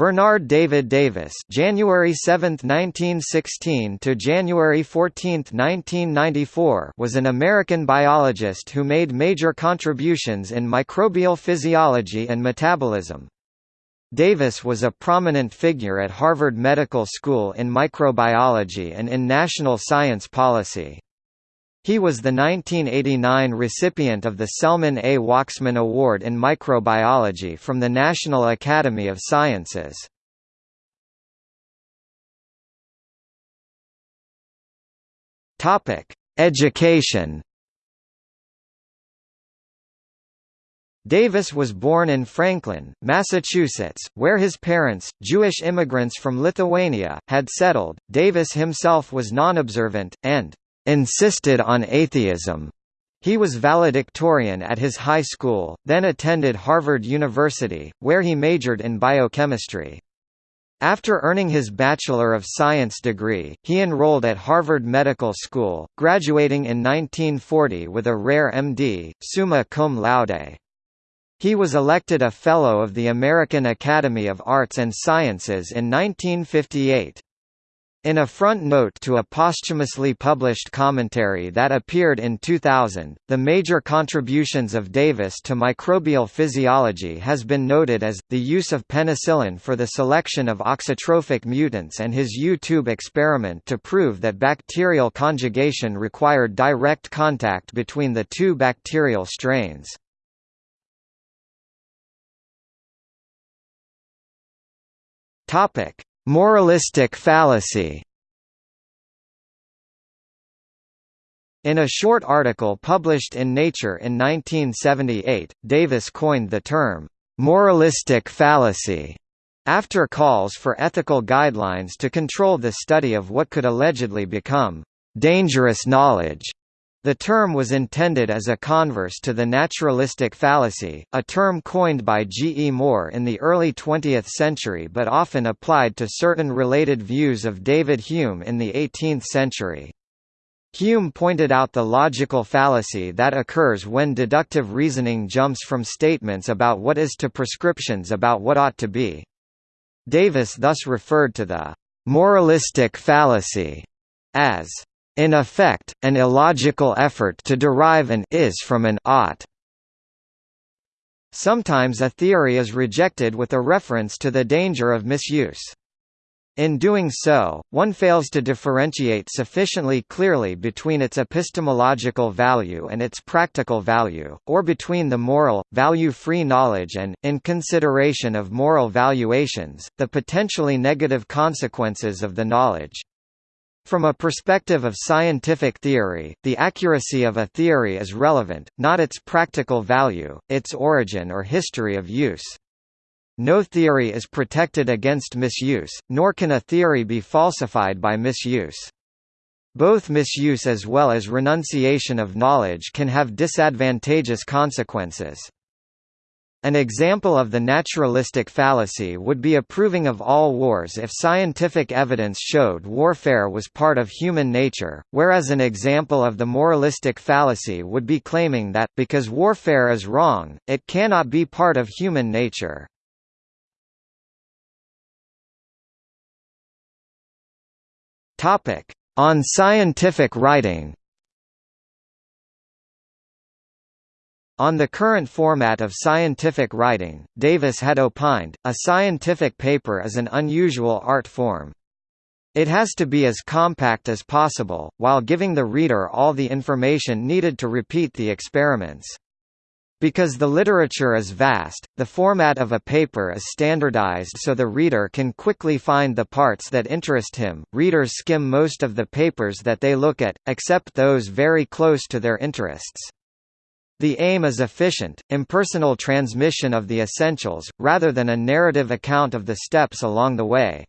Bernard David Davis January 7, 1916 to January 14, 1994 was an American biologist who made major contributions in microbial physiology and metabolism. Davis was a prominent figure at Harvard Medical School in microbiology and in national science policy. He was the 1989 recipient of the Selman A. Waksman Award in Microbiology from the National Academy of Sciences. Education. Davis was born in Franklin, Massachusetts, where his parents, Jewish immigrants from Lithuania, had settled. Davis himself was non-observant, and insisted on atheism. He was valedictorian at his high school, then attended Harvard University, where he majored in biochemistry. After earning his Bachelor of Science degree, he enrolled at Harvard Medical School, graduating in 1940 with a rare M.D., summa cum laude. He was elected a Fellow of the American Academy of Arts and Sciences in 1958. In a front note to a posthumously published commentary that appeared in 2000, the major contributions of Davis to microbial physiology has been noted as, the use of penicillin for the selection of auxotrophic mutants and his U-tube experiment to prove that bacterial conjugation required direct contact between the two bacterial strains. Topic Moralistic fallacy In a short article published in Nature in 1978, Davis coined the term, "...moralistic fallacy", after calls for ethical guidelines to control the study of what could allegedly become, "...dangerous knowledge." The term was intended as a converse to the naturalistic fallacy, a term coined by G. E. Moore in the early 20th century but often applied to certain related views of David Hume in the 18th century. Hume pointed out the logical fallacy that occurs when deductive reasoning jumps from statements about what is to prescriptions about what ought to be. Davis thus referred to the «moralistic fallacy» as in effect, an illogical effort to derive an is from an ought. Sometimes a theory is rejected with a reference to the danger of misuse. In doing so, one fails to differentiate sufficiently clearly between its epistemological value and its practical value, or between the moral, value-free knowledge and, in consideration of moral valuations, the potentially negative consequences of the knowledge. From a perspective of scientific theory, the accuracy of a theory is relevant, not its practical value, its origin or history of use. No theory is protected against misuse, nor can a theory be falsified by misuse. Both misuse as well as renunciation of knowledge can have disadvantageous consequences. An example of the naturalistic fallacy would be approving of all wars if scientific evidence showed warfare was part of human nature, whereas an example of the moralistic fallacy would be claiming that, because warfare is wrong, it cannot be part of human nature. On scientific writing On the current format of scientific writing, Davis had opined, a scientific paper is an unusual art form. It has to be as compact as possible, while giving the reader all the information needed to repeat the experiments. Because the literature is vast, the format of a paper is standardized so the reader can quickly find the parts that interest him. Readers skim most of the papers that they look at, except those very close to their interests. The aim is efficient, impersonal transmission of the essentials, rather than a narrative account of the steps along the way.